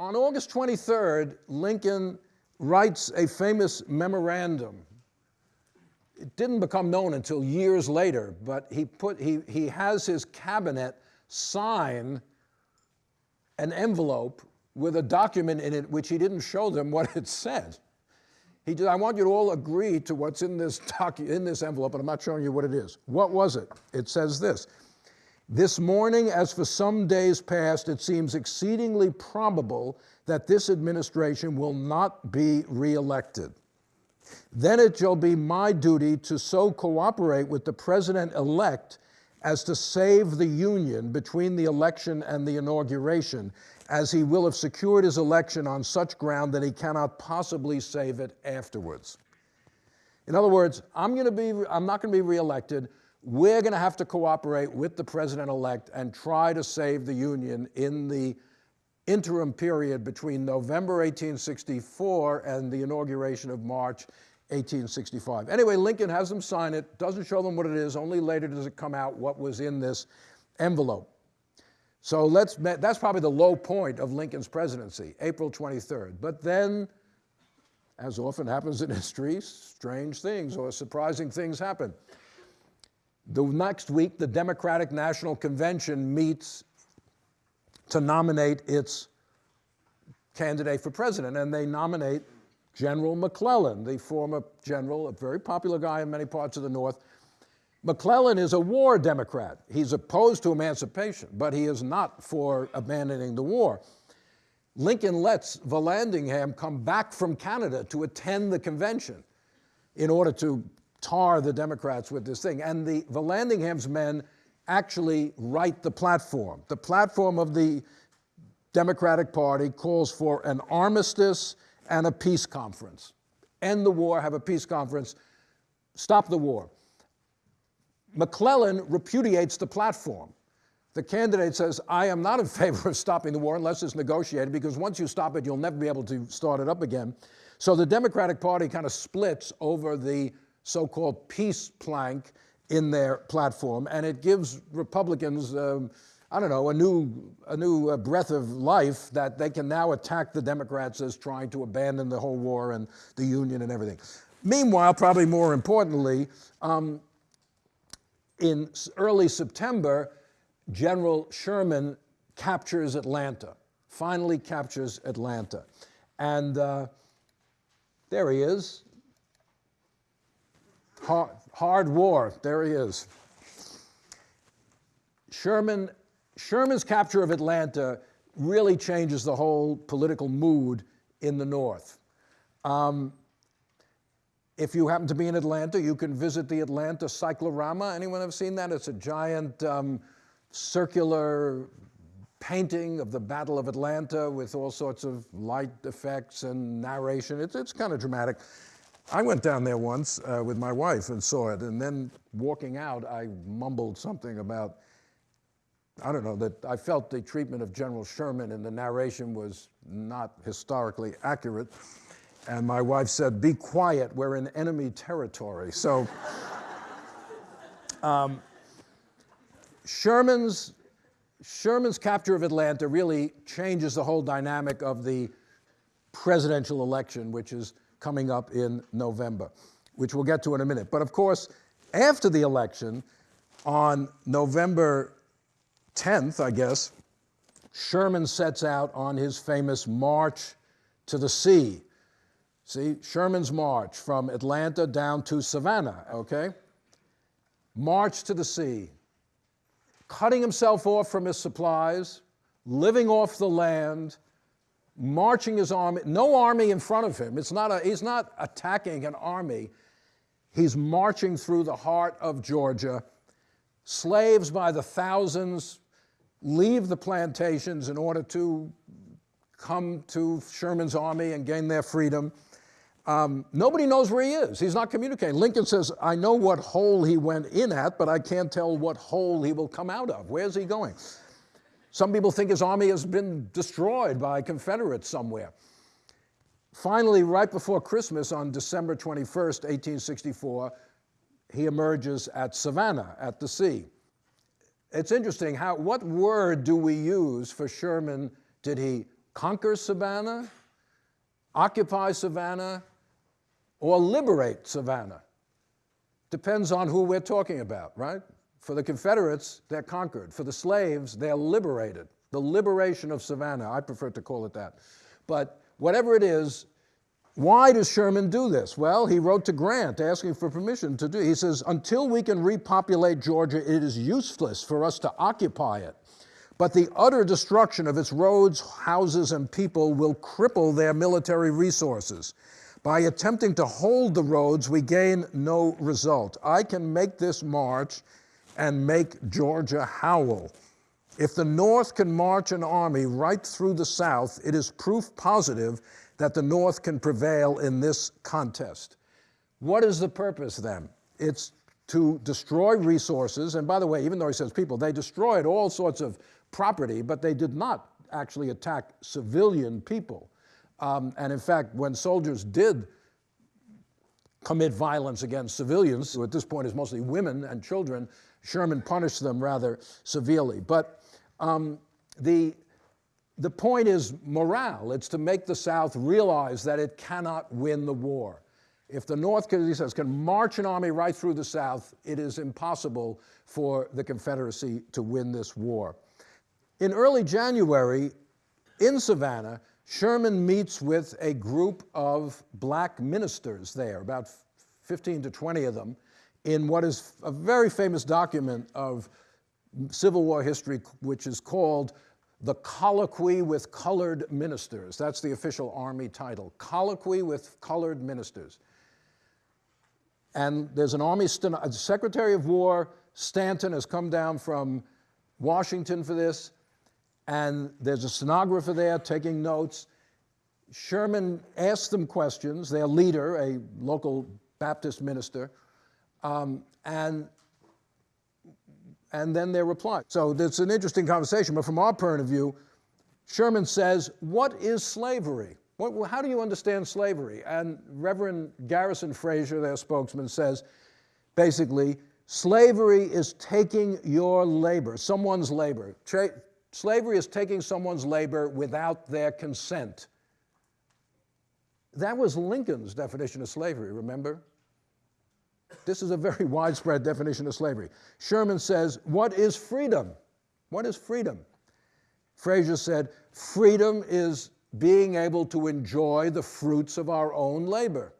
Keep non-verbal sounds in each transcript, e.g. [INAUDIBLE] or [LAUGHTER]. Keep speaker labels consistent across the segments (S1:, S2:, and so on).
S1: On August 23rd, Lincoln writes a famous memorandum. It didn't become known until years later, but he, put, he, he has his cabinet sign an envelope with a document in it which he didn't show them what it said. He did, I want you to all agree to what's in this, docu- in this envelope, but I'm not showing you what it is. What was it? It says this This morning, as for some days past, it seems exceedingly probable that this administration will not be reelected. Then it shall be my duty to so cooperate with the president elect as to save the union between the election and the inauguration, as he will have secured his election on such ground that he cannot possibly save it afterwards. In other words, I'm, going to be, I'm not going to be reelected. We're going to have to cooperate with the president-elect and try to save the Union in the interim period between November 1864 and the inauguration of March 1865. Anyway, Lincoln has them sign it, doesn't show them what it is, only later does it come out what was in this envelope. So let's, that's probably the low point of Lincoln's presidency, April 23rd. But then, as often happens in history, strange things or surprising things happen. The next week, the Democratic National Convention meets to nominate its candidate for president, and they nominate General McClellan, the former general, a very popular guy in many parts of the North. McClellan is a war Democrat. He's opposed to emancipation, but he is not for abandoning the war. Lincoln lets Vallandigham come back from Canada to attend the convention in order to tar the Democrats with this thing. And the Vallandigham's men actually write the platform. The platform of the Democratic Party calls for an armistice and a peace conference. End the war, have a peace conference, stop the war. McClellan repudiates the platform. The candidate says, I am not in [LAUGHS] favor of stopping the war unless it's negotiated, because once you stop it, you'll never be able to start it up again. So the Democratic Party kind of splits over the so called peace plank in their platform, and it gives Republicans. Um, I don't know, a new, a new uh, breath of life that they can now attack the Democrats as trying to abandon the whole war and the Union and everything. Meanwhile, probably more importantly, um, in early September, General Sherman captures Atlanta, finally captures Atlanta. And uh, there he is. Hard, war, there he is. Sherman Sherman's capture of Atlanta really changes the whole political mood in the North. Um, if you happen to be in Atlanta, you can visit the Atlanta Cyclorama. Anyone have seen that? It's a giant um, circular painting of the Battle of Atlanta with all sorts of light effects and narration. It's, it's kind of dramatic. I went down there once uh, with my wife and saw it, and then walking out, I mumbled something about I don't know, that I felt the treatment of General Sherman in the narration was not historically accurate. And my wife said, Be quiet, we're in enemy territory. So, [LAUGHS] um, Sherman's, Sherman's capture of Atlanta really changes the whole dynamic of the presidential election, which is coming up in November, which we'll get to in a minute. But of course, after the election, on November 10th, I guess, Sherman sets out on his famous march to the sea. See, Sherman's march from Atlanta down to Savannah, okay? March to the sea, cutting himself off from his supplies, living off the land, marching his army, no army in front of him. It's not a, he's not attacking an army. He's marching through the heart of Georgia. Slaves by the thousands leave the plantations in order to come to Sherman's army and gain their freedom. Um, nobody knows where he is. He's not communicating. Lincoln says, I know what hole he went in at, but I can't tell what hole he will come out of. Where's he going? Some people think his army has been destroyed by Confederates somewhere. Finally, right before Christmas on December 21st, 1864, he emerges at Savannah at the sea it's interesting how, what word do we use for Sherman? Did he conquer Savannah, occupy Savannah, or liberate Savannah. Depends on who we're talking about, right? For the Confederates, they're conquered. For the slaves, they're liberated. The liberation of Savannah, I prefer to call it that. But whatever it is, why does Sherman do this? Well, he wrote to Grant asking for permission to do. He says, "Until we can repopulate Georgia, it is useless for us to occupy it. But the utter destruction of its roads, houses, and people will cripple their military resources. By attempting to hold the roads, we gain no result. I can make this march and make Georgia howl. If the North can march an army right through the South, it is proof positive that the North can prevail in this contest. What is the purpose then? It's to destroy resources. And by the way, even though he says people, they destroyed all sorts of property, but they did not actually attack civilian people. Um, and in fact, when soldiers did commit violence against civilians, who at this point is mostly women and children, Sherman punished them rather severely. But um, the, the point is morale. It's to make the South realize that it cannot win the war. If the North, he says, can march an army right through the South, it is impossible for the Confederacy to win this war. In early January, in Savannah, Sherman meets with a group of black ministers there, about 15 to 20 of them, in what is a very famous document of Civil War history, which is called the Colloquy with Colored Ministers. That's the official Army title, Colloquy with Colored Ministers. And there's an Army Secretary of War, Stanton, has come down from Washington for this and there's a stenographer there taking notes. Sherman asked them questions, their leader, a local Baptist minister, um, and, and then their reply. So it's an interesting conversation, but from our point of view, Sherman says, what is slavery? What, how do you understand slavery? And Reverend Garrison Frazier, their spokesman, says, basically, slavery is taking your labor, someone's labor, Slavery is taking someone's labor without their consent. That was Lincoln's definition of slavery, remember? This is a very widespread definition of slavery. Sherman says, What is freedom? What is freedom? Frazier said, Freedom is being able to enjoy the fruits of our own labor.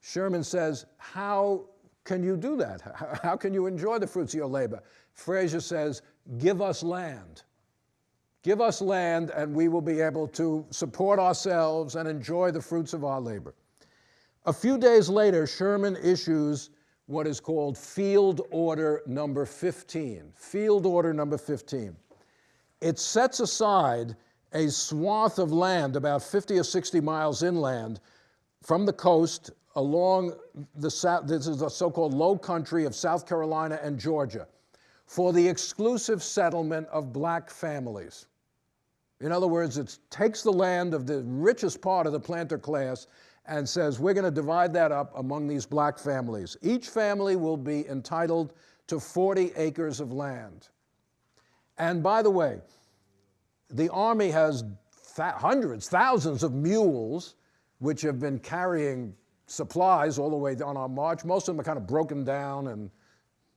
S1: Sherman says, How can you do that? How can you enjoy the fruits of your labor? Frazier says, give us land. Give us land and we will be able to support ourselves and enjoy the fruits of our labor. A few days later, Sherman issues what is called Field Order Number 15. Field Order Number 15. It sets aside a swath of land about 50 or 60 miles inland from the coast along the south, this is the so-called low country of South Carolina and Georgia for the exclusive settlement of black families. In other words, it takes the land of the richest part of the planter class and says, we're going to divide that up among these black families. Each family will be entitled to 40 acres of land. And by the way, the Army has th hundreds, thousands of mules which have been carrying supplies all the way on our march. Most of them are kind of broken down and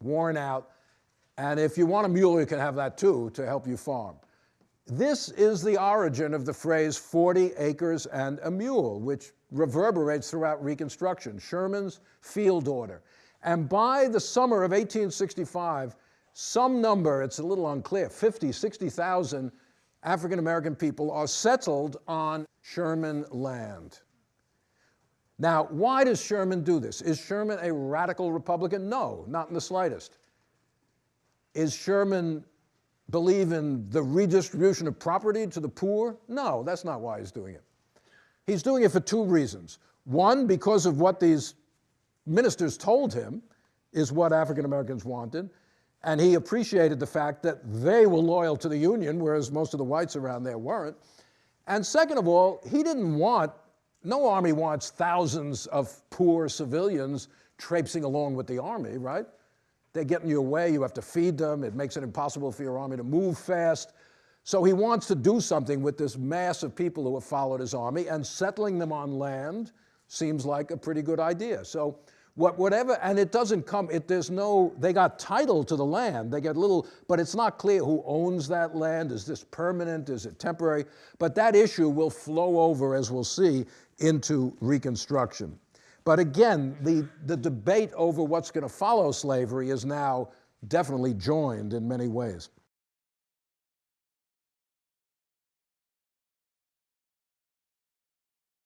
S1: worn out. And if you want a mule, you can have that too to help you farm. This is the origin of the phrase 40 acres and a mule, which reverberates throughout Reconstruction, Sherman's field order. And by the summer of 1865, some number, it's a little unclear, 50, 60,000 African American people are settled on Sherman land. Now, why does Sherman do this? Is Sherman a radical Republican? No, not in the slightest. Is Sherman believe in the redistribution of property to the poor? No, that's not why he's doing it. He's doing it for two reasons. One, because of what these ministers told him is what African Americans wanted, and he appreciated the fact that they were loyal to the Union, whereas most of the whites around there weren't. And second of all, he didn't want, no army wants thousands of poor civilians traipsing along with the army, right? They get in your way, you have to feed them, it makes it impossible for your army to move fast. So he wants to do something with this mass of people who have followed his army, and settling them on land seems like a pretty good idea. So what, whatever, and it doesn't come, it, there's no, they got title to the land, they get little, but it's not clear who owns that land. Is this permanent? Is it temporary? But that issue will flow over, as we'll see, into Reconstruction. But again, the, the debate over what's going to follow slavery is now definitely joined in many ways.